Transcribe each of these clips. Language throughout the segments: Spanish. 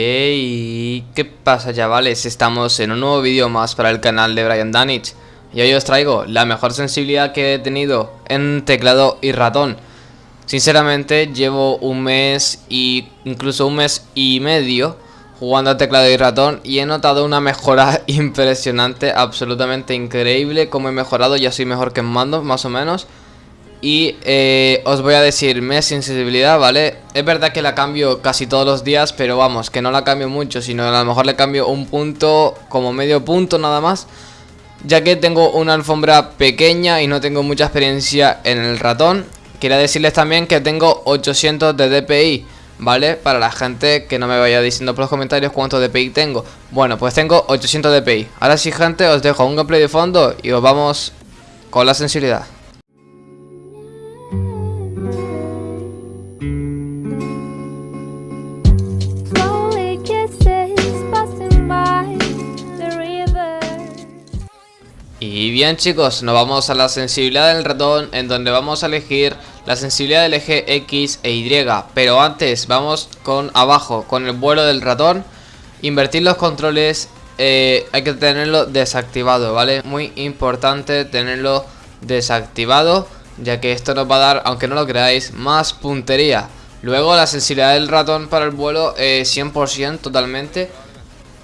Hey, ¿qué pasa chavales? Estamos en un nuevo vídeo más para el canal de Brian Danich. Y hoy os traigo la mejor sensibilidad que he tenido en teclado y ratón. Sinceramente llevo un mes y incluso un mes y medio jugando a teclado y ratón Y he notado una mejora impresionante, absolutamente increíble Como he mejorado, ya soy mejor que en mando más o menos y eh, os voy a decir mes sensibilidad, ¿vale? Es verdad que la cambio casi todos los días, pero vamos, que no la cambio mucho, sino a lo mejor le cambio un punto, como medio punto nada más. Ya que tengo una alfombra pequeña y no tengo mucha experiencia en el ratón. Quería decirles también que tengo 800 de DPI, ¿vale? Para la gente que no me vaya diciendo por los comentarios cuánto DPI tengo. Bueno, pues tengo 800 DPI. Ahora sí, gente, os dejo un gameplay de fondo y os vamos con la sensibilidad. Y bien chicos, nos vamos a la sensibilidad del ratón en donde vamos a elegir la sensibilidad del eje X e Y. Pero antes vamos con abajo, con el vuelo del ratón. Invertir los controles, eh, hay que tenerlo desactivado, ¿vale? Muy importante tenerlo desactivado Ya que esto nos va a dar, aunque no lo creáis, más puntería. Luego la sensibilidad del ratón para el vuelo, eh, 100% totalmente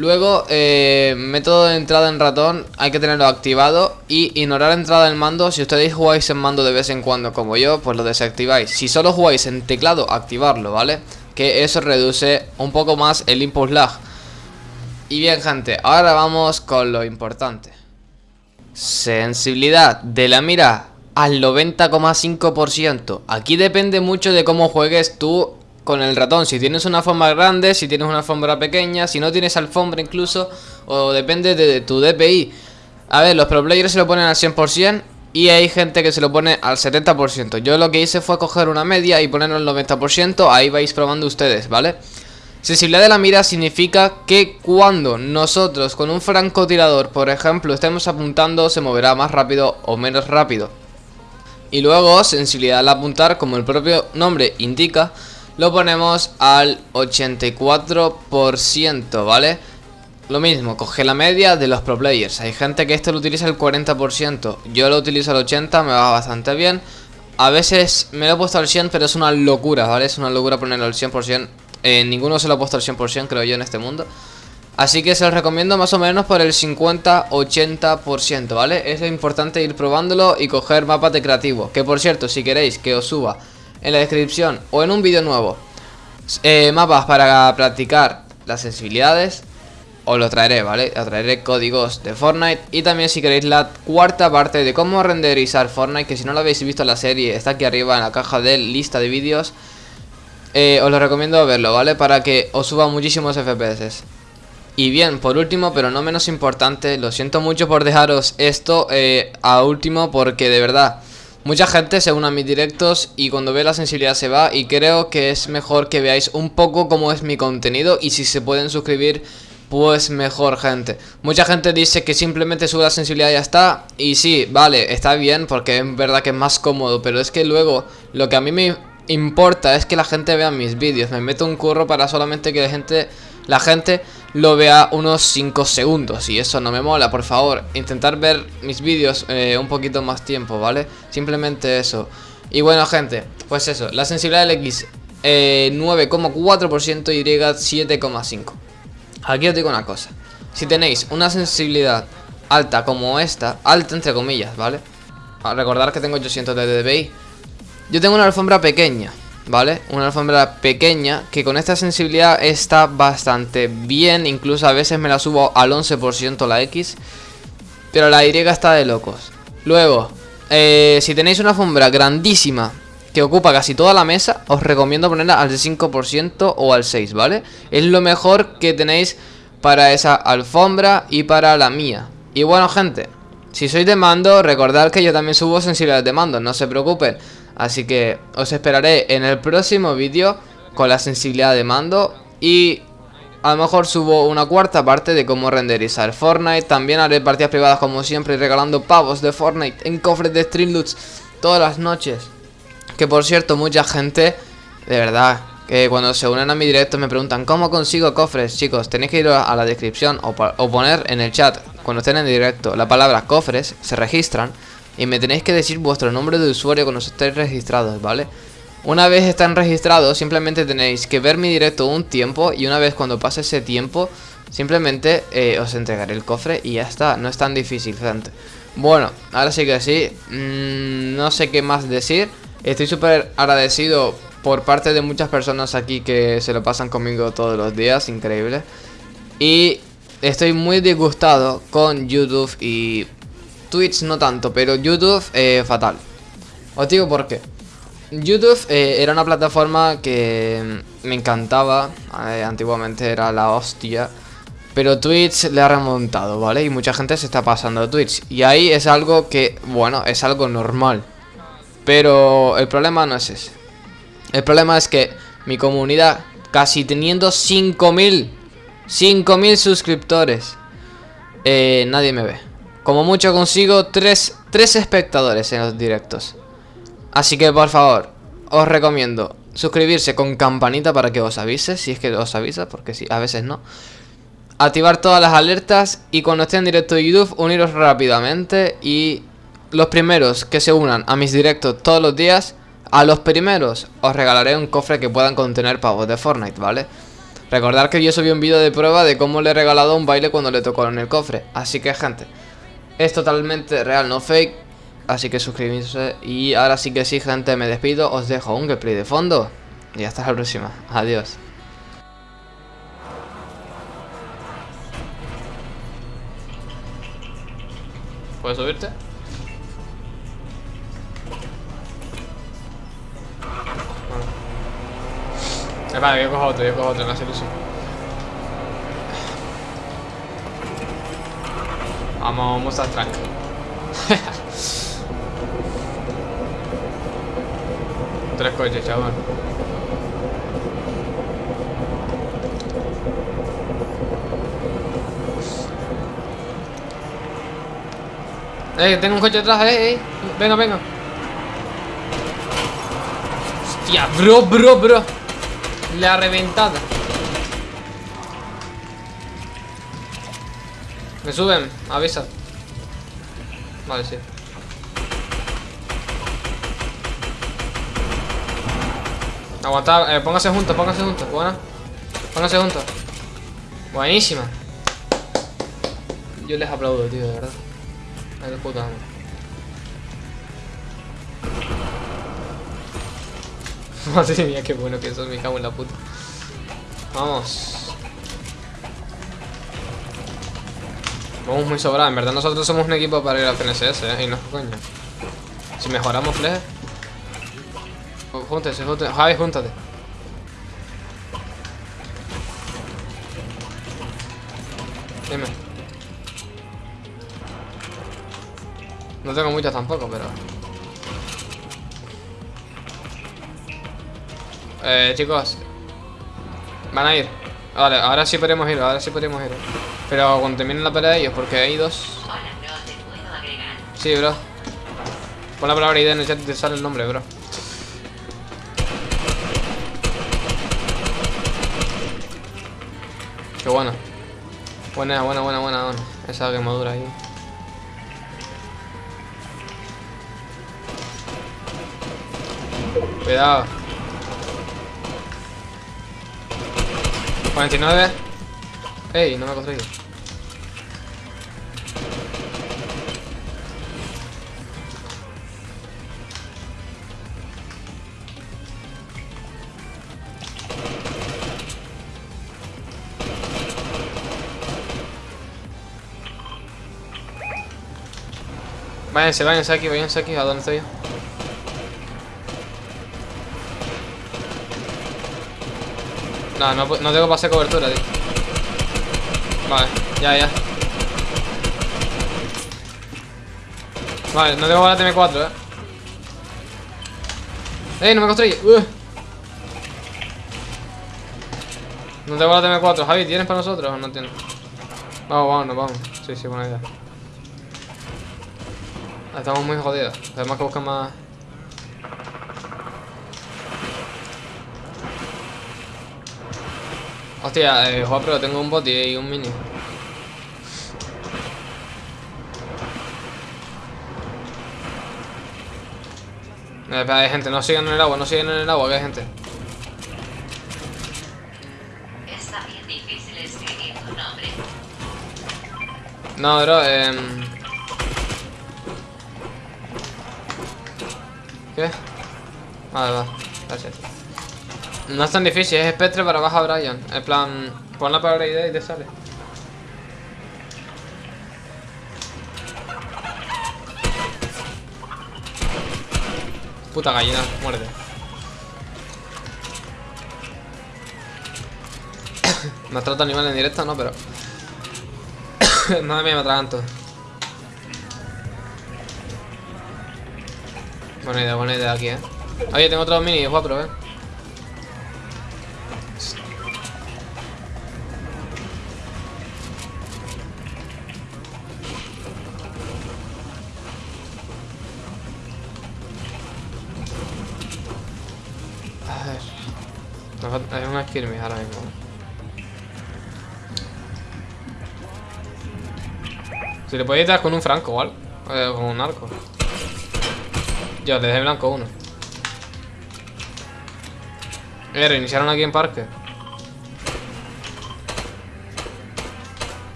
Luego, eh, método de entrada en ratón, hay que tenerlo activado y ignorar entrada en mando. Si ustedes jugáis en mando de vez en cuando como yo, pues lo desactiváis. Si solo jugáis en teclado, activarlo, ¿vale? Que eso reduce un poco más el input lag. Y bien gente, ahora vamos con lo importante. Sensibilidad de la mira al 90,5%. Aquí depende mucho de cómo juegues tú con el ratón. Si tienes una alfombra grande, si tienes una alfombra pequeña, si no tienes alfombra incluso, o depende de, tu DPI. A ver, los pro players se lo ponen al 100% y hay gente que se lo pone al 70%. Yo lo que hice fue coger una media y ponerlo al 90%, ahí vais probando ustedes, ¿vale? Sensibilidad de la mira significa que cuando nosotros con un francotirador, por ejemplo, estemos apuntando, se moverá más rápido o menos rápido. Y luego, sensibilidad al apuntar, como el propio nombre indica, lo ponemos al 84%, ¿vale? Lo mismo, coge la media de los pro players Hay gente que esto lo utiliza al 40% Yo lo utilizo al 80%, me va bastante bien A veces me lo he puesto al 100% Pero es una locura, ¿vale? Es una locura ponerlo al 100% eh, Ninguno se lo ha puesto al 100% creo yo en este mundo Así que se los recomiendo más o menos por el 50-80%, ¿vale? Es importante ir probándolo y coger mapas de creativo Que por cierto, si queréis que os suba en la descripción o en un vídeo nuevo eh, mapas para practicar las sensibilidades os lo traeré, ¿vale? Os traeré códigos de Fortnite y también si queréis la cuarta parte de cómo renderizar Fortnite que si no lo habéis visto en la serie está aquí arriba en la caja de lista de vídeos eh, os lo recomiendo verlo, ¿vale? Para que os suba muchísimos FPS y bien, por último, pero no menos importante, lo siento mucho por dejaros esto eh, a último porque de verdad Mucha gente se une a mis directos y cuando ve la sensibilidad se va y creo que es mejor que veáis un poco cómo es mi contenido y si se pueden suscribir pues mejor gente. Mucha gente dice que simplemente sube la sensibilidad y ya está. Y sí, vale, está bien porque es verdad que es más cómodo Pero es que luego lo que a mí me importa es que la gente vea mis vídeos. Me meto un curro para solamente que la gente, la gente lo vea unos 5 segundos Y eso no me mola, por favor Intentar ver mis vídeos eh, un poquito más tiempo, ¿vale? Simplemente eso Y bueno gente, pues eso La sensibilidad del X 9,4% eh, y 7,5% Aquí os digo una cosa Si tenéis una sensibilidad alta como esta Alta entre comillas, ¿vale? A recordar que tengo 800 de dBi Yo tengo una alfombra pequeña ¿vale? Una alfombra pequeña que con esta sensibilidad está bastante bien, incluso a veces me la subo al 11% la X, pero la Y está de locos. Luego, eh, si tenéis una alfombra grandísima que ocupa casi toda la mesa, os recomiendo ponerla al 5% o al 6, ¿vale? Es lo mejor que tenéis para esa alfombra y para la mía. Y bueno, gente, si sois de mando, recordad que yo también subo sensibilidad de mando, no se preocupen. Así que os esperaré en el próximo vídeo con la sensibilidad de mando y a lo mejor subo una cuarta parte de cómo renderizar Fortnite. También haré partidas privadas como siempre regalando pavos de Fortnite en cofres de Streamloots todas las noches. Que por cierto mucha gente, de verdad, Que cuando se unen a mi directo me preguntan ¿Cómo consigo cofres? Chicos, tenéis que ir a la descripción o, o poner en el chat Cuando estén en directo la palabra cofres Se registran Y me tenéis que decir vuestro nombre de usuario cuando estéis registrados, ¿vale? Una vez están registrados simplemente tenéis que ver mi directo un tiempo Y una vez cuando pase ese tiempo Simplemente eh, os entregaré el cofre y ya está No es tan difícil, gente Bueno, ahora sí que sí mm, No sé qué más decir Estoy súper agradecido por parte de muchas personas aquí que se lo pasan conmigo todos los días, increíble. Y estoy muy disgustado con YouTube y Twitch no tanto, pero YouTube eh, fatal. Os digo por qué. YouTube eh, era una plataforma que me encantaba, eh, antiguamente era la hostia. Pero Twitch le ha remontado, ¿vale? Y mucha gente se está pasando a Twitch. Y ahí es algo que, bueno, es algo normal. Pero el problema no es ese. El problema es que mi comunidad, casi teniendo 5.000, 5.000 suscriptores, nadie me ve. Como mucho consigo 3, 3 espectadores en los directos. Así que por favor, os recomiendo suscribirse con campanita para que os avise, si es que os avisa, porque sí, a veces no. Activar todas las alertas y cuando esté en directo de YouTube, uniros rápidamente y los primeros que se unan a mis directos todos los días a los primeros os regalaré un cofre que puedan contener pavos de Fortnite, ¿vale? Recordad que yo subí un vídeo de prueba de cómo le he regalado un baile cuando le tocó en el cofre Así que gente, es totalmente real, no fake Así que suscribirse y ahora sí que sí gente, me despido Os dejo un gameplay de fondo Y hasta la próxima, adiós ¿Puedes subirte? Vale, yo cojo otro, yo cojo otro, no hace ilusión. Vamos, vamos a track. Tres coches, chaval. Eh, tengo un coche atrás, eh, eh. Venga, venga. Hostia, bro, bro, bro. La reventada. Me suben, avisa. Vale, sí. Aguantar, eh, póngase juntos, póngase juntos, buena. Póngase juntos. Buenísima. Yo les aplaudo, tío, de verdad. Ay, de puta Madre mía, qué bueno que eso me cago en la puta. Vamos. Vamos muy sobrados. En verdad nosotros somos un equipo para ir al PNSS, ¿eh? Y no coño. Si mejoramos fleje. Júntese, júntese. Javi, júntate. Dime. No tengo muchas tampoco, pero... Eh, chicos. Van a ir. Vale, ahora sí podemos ir, ahora sí podemos ir. Pero cuando terminen la pelea de ellos, porque hay dos. Sí, bro. Pon la palabra idea en el chat y te sale el nombre, bro. Qué bueno. Buena, buena, buena, buena, buena. Esa quemadura ahí. Cuidado. 49 Ey, no me he construido Váyanse, váyanse aquí, váyanse aquí, ¿a dónde estoy yo? No, no, no tengo pase cobertura, tío. Vale, ya, ya. Vale, no tengo bala TM4, eh. ¡Ey, no me construye! No tengo bala TM4. Javi, ¿tienes para nosotros o no tienes? Vamos, vamos, vamos. Sí, sí, buena idea. Estamos muy jodidos. Tenemos que buscar más... Hostia, eh, Juan, pero tengo un bot y un mini. Eh, espera, hay gente, no sigan en el agua, no sigan en el agua, que hay gente. Está bien difícil escribir tu nombre. No, bro, eh... ¿Qué? Vale, va, gracias. No es tan difícil, es espectre para baja Brian. En plan, pon la palabra idea y te sale. Puta gallina, muerde. me trata animal en directo, no, pero. Madre mía, me atraganto. Buena idea, buena idea aquí, eh. Oye, tengo otro mini, guapo, eh. Falta- Hay una ahora mismo. Si le podéis dar con un franco o. Eh, con un arco. Yo, le dejé blanco uno. Eh, reiniciaron aquí en parque.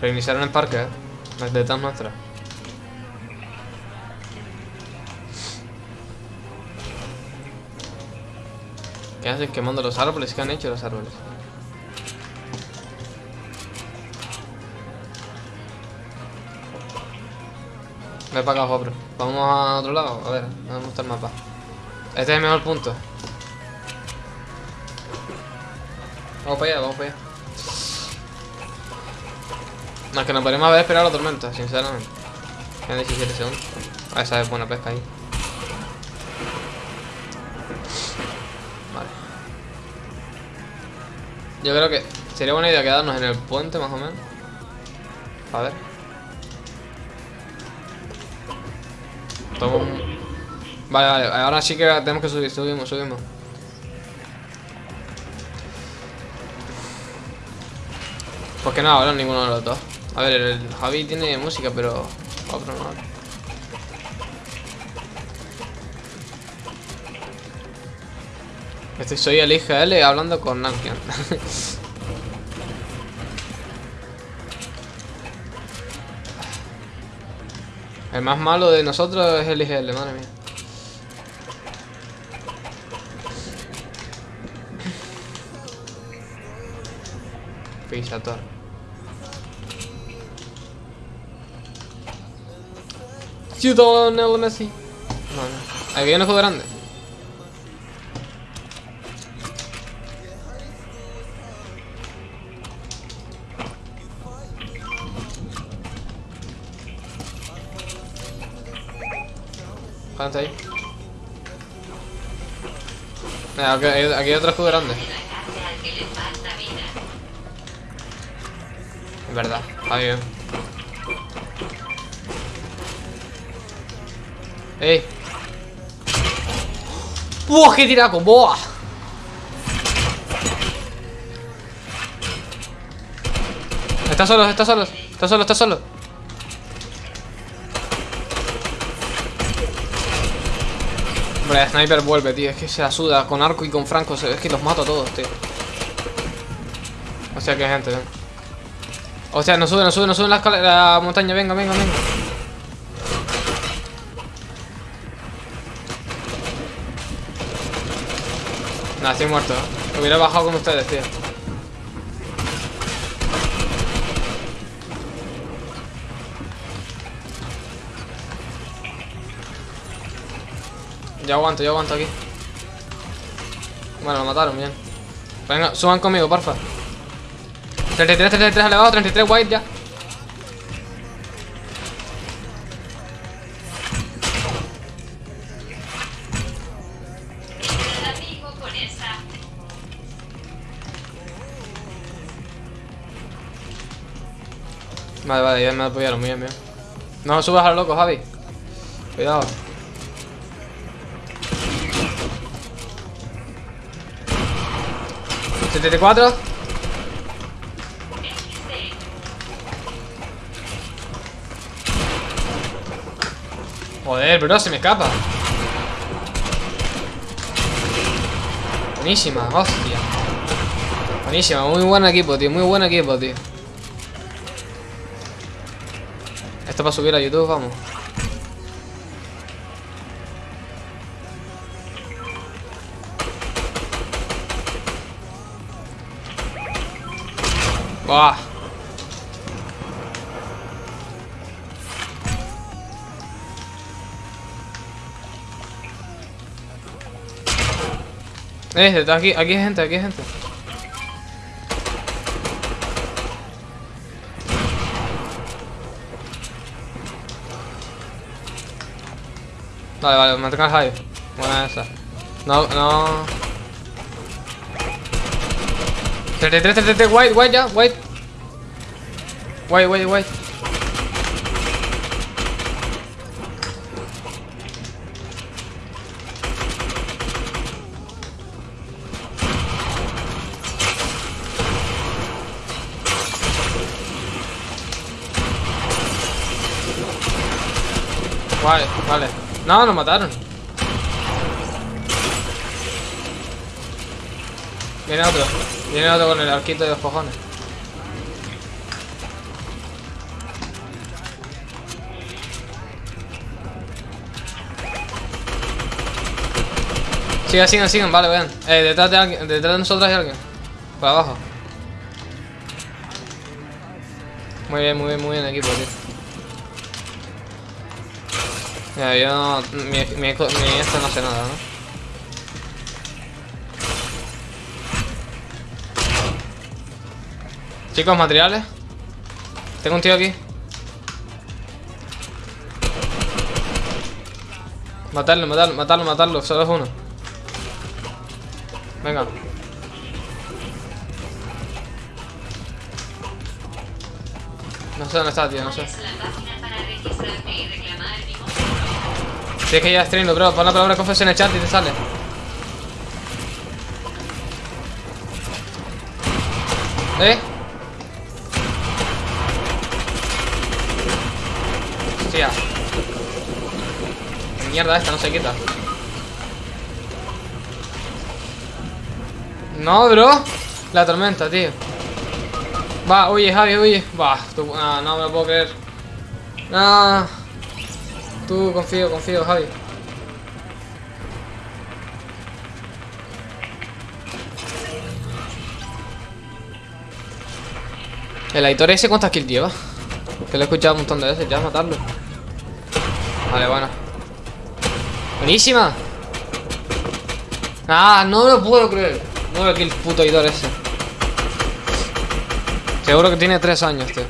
Reiniciaron en parque, eh. Las detrás nuestras. ¿Qué hacen quemando los árboles? ¿Qué han hecho los árboles? Ve para acá, Jopro. Vamos a otro lado. A ver, ¿dónde está el mapa? Este es el mejor punto. Vamos para allá, vamos para allá. No, es que nos podemos haber esperado la tormenta, sinceramente. Quedan 17 segundos. Ah, esa es buena pesca ahí. Yo creo que sería buena idea quedarnos en el puente, más o menos. A ver. Toma un... Vale, vale, ahora sí que tenemos que subir, subimos, subimos. Pues que no, ahora ninguno de los dos. A ver, el Javi tiene música, pero otro no. Este soy el IGL hablando con Nankian. el más malo de nosotros es el IGL, madre mía. Pisator. Ciudadano Messi. No, no. Aquí hay un juego grande. Mira, aquí, hay- otro escudo grande. Es verdad, está bien. ¡Ey! ¡Buah, qué tiraco! ¡Buah! Está solo, está solo, está solo, está solo. Hombre, Sniper vuelve, tío. Es que se la suda con arco y con franco. Es que los mato a todos, tío. O sea, que gente. O sea, no sube, no sube, no sube la, la montaña. Venga, venga, venga. Nah, estoy muerto. ¿eh? Hubiera bajado con ustedes, tío. Yo aguanto, yo aguanto aquí. Bueno, lo mataron, bien. Venga, suban conmigo, porfa. 33, 33 al abajo, 33 white ya. Vale, vale, ya me apoyaron, muy bien, bien. No subas a lo loco, Javi. Cuidado. 74. Joder, bro, se me escapa. Buenísima, hostia. Buenísima, muy buen equipo, tío. Muy buen equipo, tío. Esto para subir a YouTube, vamos. Buah. Eh, aquí, aquí hay gente, aquí hay gente. Vale, vale, mantenga el high. Buena esa. No, no. 33, 33, white, white ya, white. White, white, white. Vale, vale. No, nos mataron. Viene otro. Viene otro con el arquito de los cojones. Sigan, sigan, sigan, vale, vean. Eh, detrás de alguien, detrás de nosotros hay alguien. Por abajo. Muy bien, muy bien, muy bien equipo, tío. Ya, yo no... Mi, mi, mi esto no hace nada, ¿no? Chicos, materiales. Tengo un tío aquí. Matarlo, matarlo, matarlo, matarlo. Solo es uno. Venga. No sé dónde está, tío, no sé. Es mi Tienes que ir a stream, bro. Pon la palabra confes en el chat y te sale. ¿Eh? Mierda esta, no se quita. No, bro. La tormenta, tío. Va, huye, Javi, huye. Va, ah, no me lo puedo creer. No. Tú, confío, confío, Javi. El Aitor ese cuántas kills lleva. Que lo he escuchado un montón de veces, ya matarlo. Vale, bueno. Buenísima. Ah, no lo puedo creer. 9 kills puto Aitor ese. Seguro que tiene 3 años, tío.